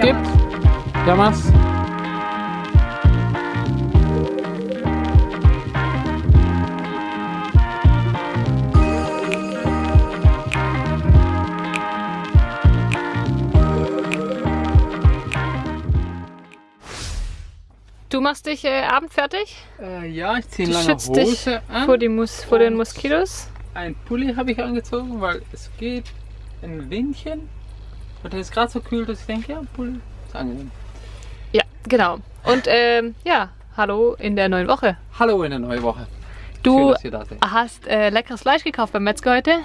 Gibt. Jammers. Du machst dich äh, abend fertig? Äh, ja, ich ziehe eine lange schützt dich Hose an. vor, die Mus vor den Moskitos? Ein Pulli habe ich angezogen, weil es geht ein Windchen. Und es ist gerade so kühl, dass ich denke, ja, Pulli ist angenehm. Ja, genau. Und ähm, ja, hallo in der neuen Woche. Hallo in der neuen Woche. Schön, Du seid. hast äh, leckeres Fleisch gekauft beim Metzger heute.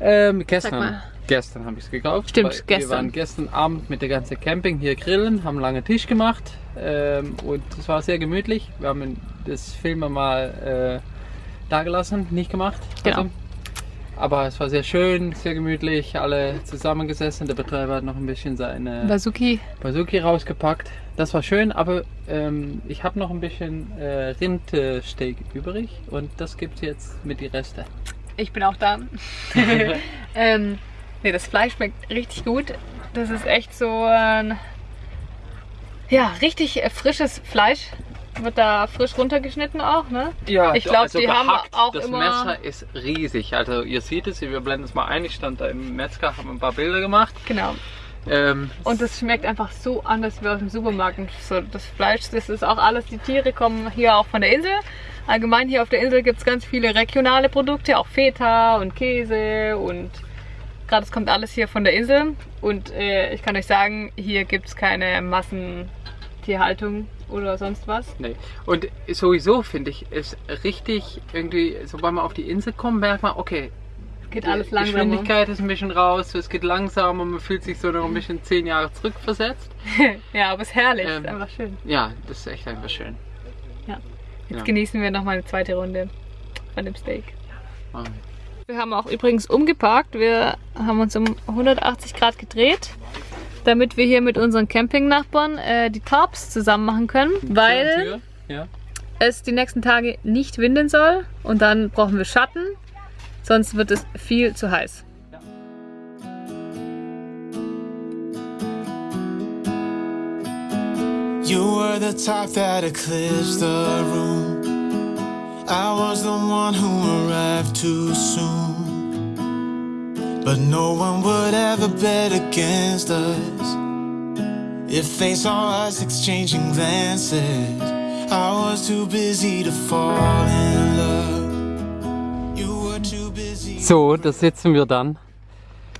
Ähm, gestern. Gestern habe ich es gekauft. Stimmt, weil Wir gestern. waren gestern Abend mit der ganzen Camping hier grillen, haben einen langen Tisch gemacht ähm, und es war sehr gemütlich. Wir haben das Filmen mal äh, da gelassen, nicht gemacht. Genau. Aber es war sehr schön, sehr gemütlich, alle zusammengesessen. Der Betreiber hat noch ein bisschen seine Bazuki. Bazuki rausgepackt. Das war schön, aber ähm, ich habe noch ein bisschen äh, Rindsteak übrig und das gibt es jetzt mit die Reste. Ich bin auch da. ähm, nee, das Fleisch schmeckt richtig gut. Das ist echt so ein ja, richtig äh, frisches Fleisch. Wird da frisch runtergeschnitten auch, ne? Ja, Ich glaub, die haben auch das immer- Messer ist riesig. Also ihr seht es, wir blenden es mal ein. Ich stand da im Metzger, habe ein paar Bilder gemacht. Genau. Ähm, Und es schmeckt einfach so anders wie aus dem Supermarkt. Und so das Fleisch, das ist auch alles, die Tiere kommen hier auch von der Insel. Allgemein hier auf der Insel gibt es ganz viele regionale Produkte, auch Feta und Käse und gerade es kommt alles hier von der Insel. Und äh, ich kann euch sagen, hier gibt es keine Massentierhaltung oder sonst was. nee. Und sowieso finde ich es richtig irgendwie, sobald man auf die Insel kommt, merkt man, okay, Geht alles langsamer. Geschwindigkeit ist ein bisschen raus, es geht langsamer, man fühlt sich so noch ein bisschen zehn Jahre zurückversetzt. ja, aber es ist herrlich, Ähm, ist einfach schön. Ja, das ist echt einfach schön. Jetzt ja. genießen wir nochmal eine zweite Runde von dem Steak. Ah. Wir haben auch übrigens umgeparkt. Wir haben uns um 180 Grad gedreht, damit wir hier mit unseren Campingnachbarn äh, die Tarps zusammen machen können, weil Ja. es die nächsten Tage nicht winden soll und dann brauchen wir Schatten, sonst wird es viel zu heiß. You were the type that eclipsed the room. I was the one who arrived too soon. But no one would ever bet against us. If they saw us exchanging glances, I was too busy to fall in love. You were too busy. So, da sitzen wir dann.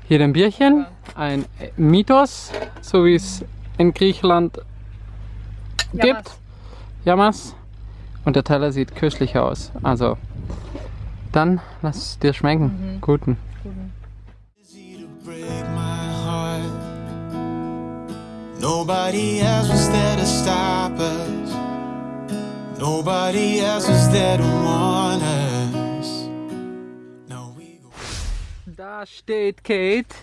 Hier ein Bierchen, ein Mythos, so wie es in Griechenland gibt. Jammers. Und der Teller sieht köstlich aus. Also, dann lass es dir schmecken. Guten. Nobody else was there to stop us. Nobody else was there to warn us. Now we go. Da steht Kate.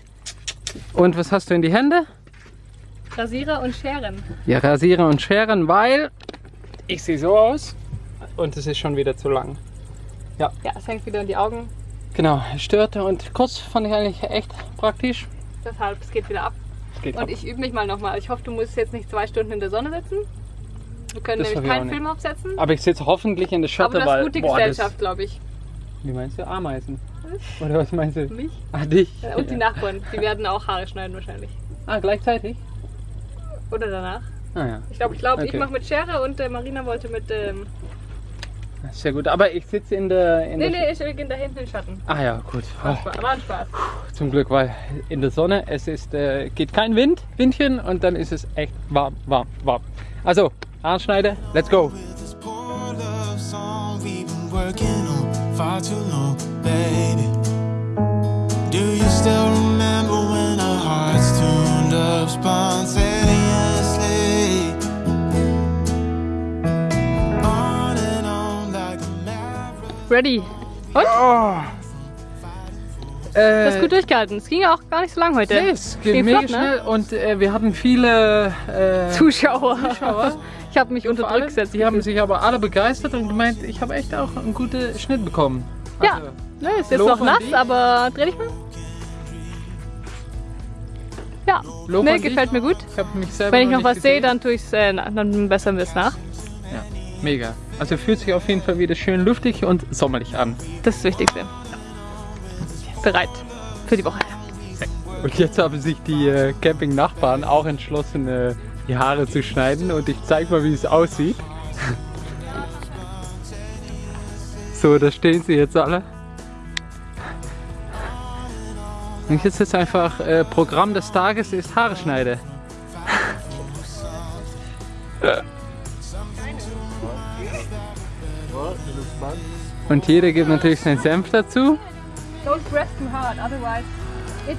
Und was hast du in die Hände? Rasierer und Scheren. Ja, Rasierer und Scheren, weil ich sehe so aus und es ist schon wieder zu lang. Ja, es hängt wieder in die Augen. Genau, es störte und kurz fand ich eigentlich echt praktisch. Deshalb, es geht wieder ab. Geht Und ab. ich übe mich mal nochmal. Ich hoffe, du musst jetzt nicht zwei Stunden in der Sonne sitzen. Wir können Das nämlich ich keinen. Film aufsetzen. Aber ich sitze hoffentlich in der Aber Schatte, das weil ist gute boah, Gesellschaft, glaube ich. Wie meinst du? Ameisen? Oder was meinst du? Mich Ah, dich. und die Nachbarn. Die werden auch Haare schneiden wahrscheinlich. Ah, gleichzeitig? Oder danach. Ah ja, Ich glaube, ich, glaub, ich Okay. mache mit Schere und äh, Marina wollte mit. Ähm, sehr gut. Aber ich sitze in der... In nee, der nee, ich gehe da hinten in den Schatten. Ah ja, gut. War, Oh, Spaß, war ein Spaß. zum Glück, weil in der Sonne, es ist, äh, geht kein Wind, Windchen und dann ist es echt warm, warm, warm. Also, Arnschneide, let's go. Do you still remember when our hearts tuned up spontaneously? Ready. Und? Oh. Du hast Äh, gut durchgehalten. Es ging ja auch gar nicht so lang heute. nee, es geht Ging mega flott, ne? schnell und äh, wir hatten viele äh, Zuschauer. Zuschauer. Ich habe mich unter Druck gesetzt. Die haben sich aber alle begeistert und gemeint, ich habe echt auch einen guten Schnitt bekommen. Ja. Also, Ne, ist jetzt Lob noch nass, aber dreh dich mal. Ja, Lob nee, an dich. gefällt mir gut. Ich Wenn ich noch was sehe, dann tue ich es, äh, dann bessern wir es nach. Mega. Also fühlt sich auf jeden Fall wieder schön luftig und sommerlich an. Das ist das Wichtigste. Bereit für die Woche. Und jetzt haben sich die äh, Camping-Nachbarn auch entschlossen, äh, die Haare zu schneiden. Und ich zeig mal, wie es aussieht. so, da stehen sie jetzt alle. Und jetzt ist einfach äh, Programm des Tages ist Haare schneide. Und jeder gibt natürlich seinen Senf dazu. Don't press too hard, otherwise it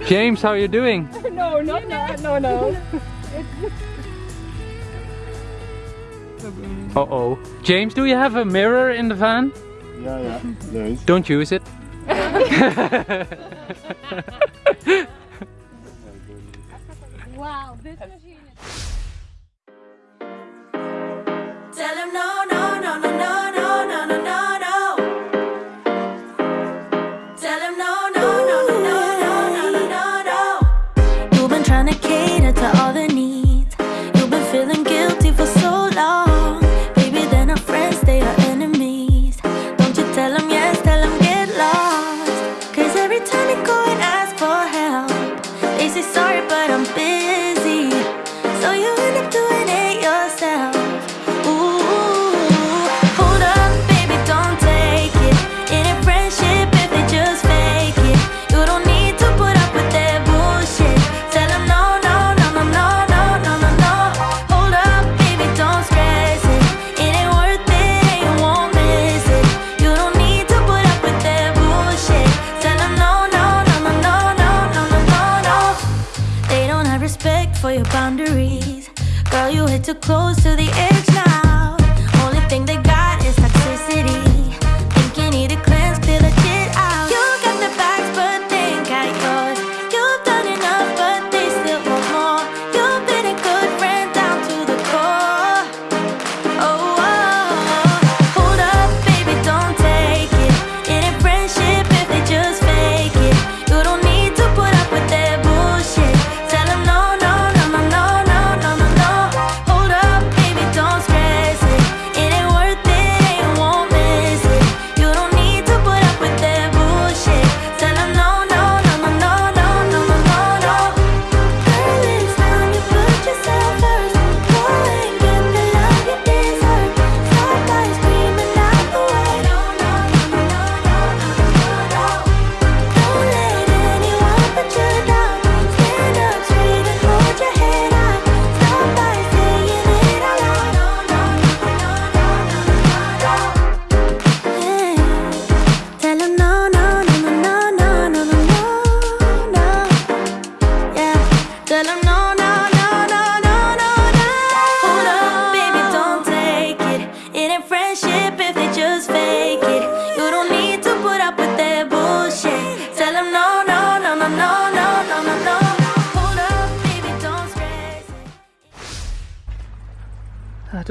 James, how are you doing? No, not that. No, no. Uh oh. James, do you have a mirror in the van? Yeah, yeah, there is. Don't use it. Wow, this machine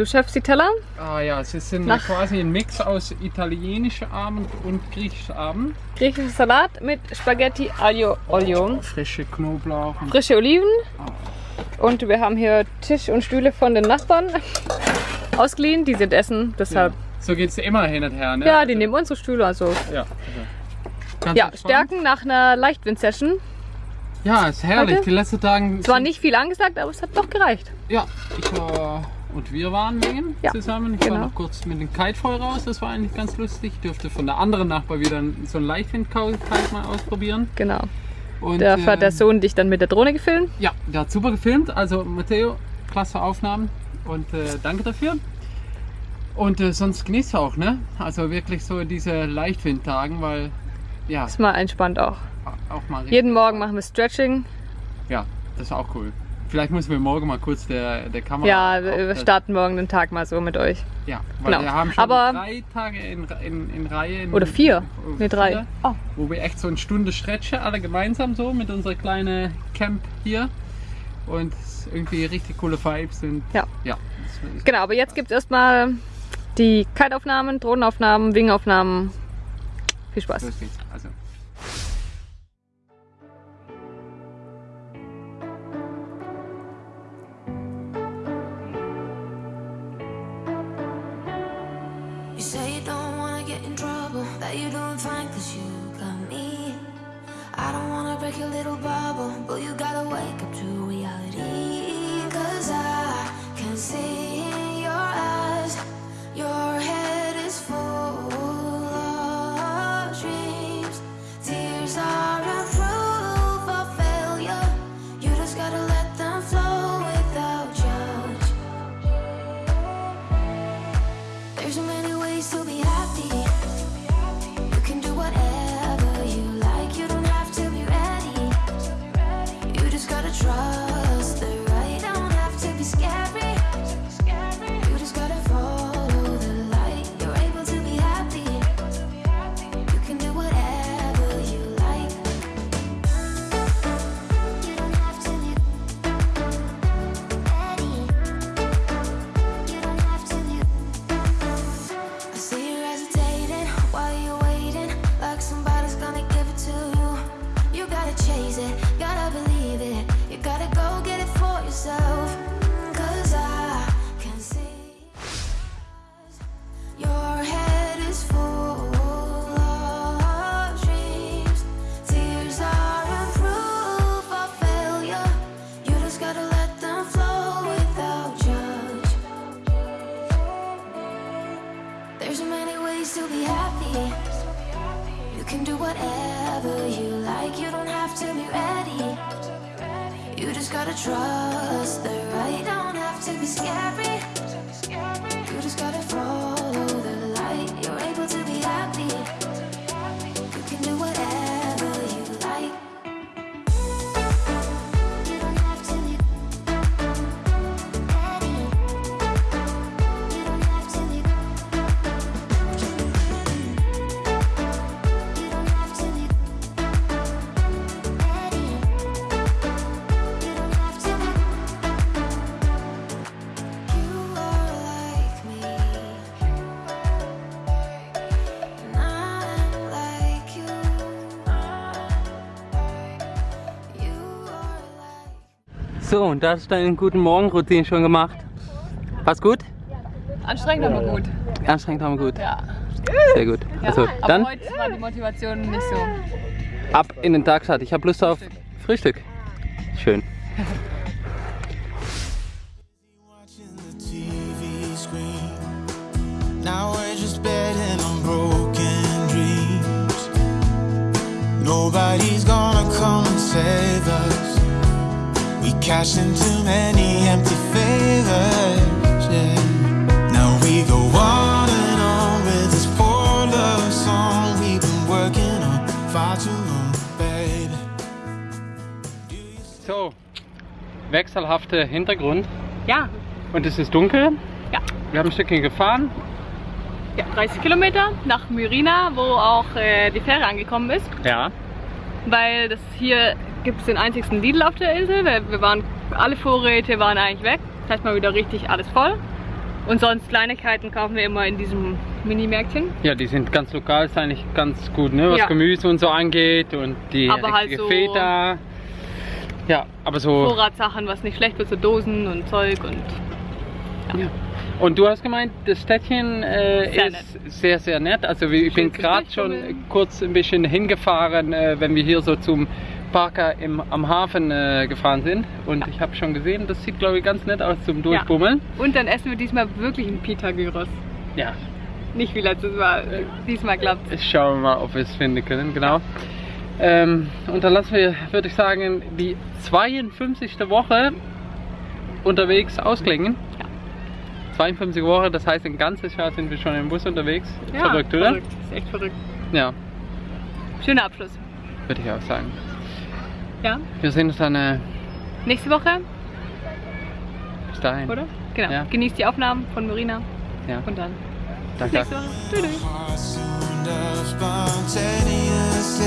Du schöpfst die Teller? Ah ja, es ist ein, Nach- quasi ein Mix aus italienischer Abend und griechischer Abend. Griechischer Salat mit Spaghetti Aglio Olio. Frische Knoblauch Frische Oliven. Und wir haben hier Tisch und Stühle von den Nachbarn ausgeliehen. Die sind essen, deshalb. so geht es immer hin und her, ne? Ja, Also, die nehmen unsere Stühle. Also Ja, also. Ganz ja. Stärken nach einer Leichtwind-Session. Ja, ist herrlich. Heute? Die letzten Tage. Es war nicht viel angesagt, aber es hat doch gereicht. Ja, ich war und wir waren wegen Ja, zusammen. Ich genau. war noch kurz mit dem Kite voll raus, das war eigentlich ganz lustig. Ich durfte von der anderen Nachbar wieder so einen Leichtwind-Kite mal ausprobieren. Genau. Und, Dafür hat der äh, Sohn dich dann mit der Drohne gefilmt. Ja, der hat super gefilmt. Also Matteo, klasse Aufnahmen und äh, danke dafür. Und äh, sonst genießt auch, ne? Also wirklich so diese Leichtwindtagen, weil ja, Ist mal entspannt auch. auch mal Jeden Morgen machen wir Stretching. Ja, das ist auch cool. Vielleicht müssen wir morgen mal kurz der, der Kamera. Ja, wir starten morgen den Tag mal so mit euch. Ja, weil Genau. wir haben schon Aber- drei Tage in, in, in Reihe. In, Oder vier. oder Ne, drei. vier, Oh. Wo wir echt so eine Stunde stretchen, alle gemeinsam so mit unserer kleinen Camp hier. Und irgendwie richtig coole Vibes. Und Ja. ja Genau, aber jetzt gibt es erstmal die Kiteaufnahmen, Drohnenaufnahmen, Wingaufnahmen. Viel Spaß. Los geht's. Also. To be scary. So, und da hast du deinen guten Morgenroutine schon gemacht. War's gut? Anstrengend, aber gut. Anstrengend, aber gut. Ja. Sehr gut. ja. Also, aber dann heute war die Motivation nicht so. ab in den Tagstart. Ich habe Lust auf Frühstück. Schön. Now we're just betting on broken dreams. Nobody's gonna come and save. We cashed in too many empty favors. Yeah. Now we go on and on with this poor love song we've been working on far too long, baby. So, wechselhafter Hintergrund. Ja, Und es ist dunkel. ja. Wir haben ein Stückchen gefahren. ja 30 Kilometer nach Myrina, wo auch äh, die Fähre angekommen ist. Ja. Weil das hier gibt es den einzigsten Lidl auf der Insel. Wir, wir waren, alle Vorräte waren eigentlich weg. Das heißt mal wieder richtig alles voll. Und sonst Kleinigkeiten kaufen wir immer in diesem Mini-Märkchen. Ja, die sind ganz lokal, ist eigentlich ganz gut, ne? was Ja. Gemüse und so angeht und die Aber halt so- Feta. Ja, aber so. Vorratssachen, was nicht schlecht wird, so Dosen und Zeug und Ja. Und du hast gemeint, das Städtchen äh, Sehr ist sehr, sehr nett. Also ich bin Schön zum gerade schon kurz ein bisschen hingefahren, äh, wenn wir hier so zum Parker im, am Hafen äh, gefahren sind. Und ich habe schon gesehen, das sieht glaube ich ganz nett aus zum Durchbummeln. Und dann essen wir diesmal wirklich einen Pita Gyros. Ja, Nicht wie letztes Mal. Diesmal klappt Jetzt schauen wir mal, ob wir es finden können, genau. Ähm, und dann lassen wir, würde ich sagen, die 52. Woche unterwegs ausklingen. 52 Woche, das heißt ein ganzes Jahr sind wir schon im Bus unterwegs. verrückt, oder? Verrückt. Ist echt verrückt. Ja, Schöner Abschluss. würde ich auch sagen. Ja. Wir sehen uns dann äh, Nächste Woche, bis dahin. oder? Genau. Ja. Genießt die Aufnahmen von Marina Ja, und dann bis danke. nächste Woche. Tschüss. Spontaneously.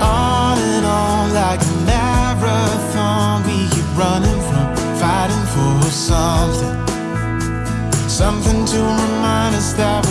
On and on like a marathon, we keep running from fighting for something. Something to remind us that